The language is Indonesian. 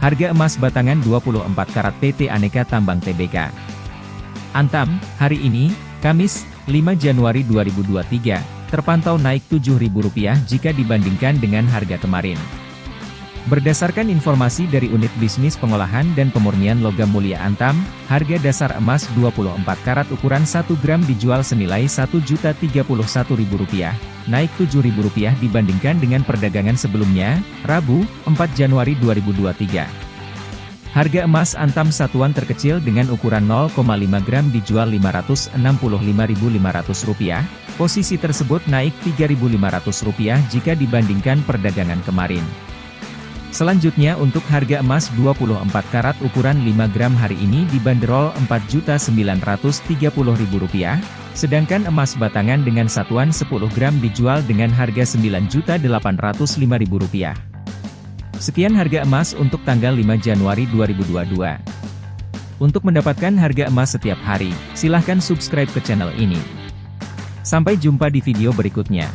Harga emas batangan 24 karat PT Aneka Tambang Tbk. Antam, hari ini, Kamis, 5 Januari 2023, terpantau naik Rp7.000 jika dibandingkan dengan harga kemarin. Berdasarkan informasi dari Unit Bisnis Pengolahan dan Pemurnian Logam Mulia Antam, harga dasar emas 24 karat ukuran 1 gram dijual senilai Rp1.031.000, naik Rp7.000 dibandingkan dengan perdagangan sebelumnya, Rabu, 4 Januari 2023. Harga emas antam satuan terkecil dengan ukuran 0,5 gram dijual Rp545.500, posisi tersebut naik Rp3.500 jika dibandingkan perdagangan kemarin. Selanjutnya untuk harga emas 24 karat ukuran 5 gram hari ini dibanderol Rp4.930.000, sedangkan emas batangan dengan satuan 10 gram dijual dengan harga Rp9.805.000. Sekian harga emas untuk tanggal 5 Januari 2022. Untuk mendapatkan harga emas setiap hari, silahkan subscribe ke channel ini. Sampai jumpa di video berikutnya.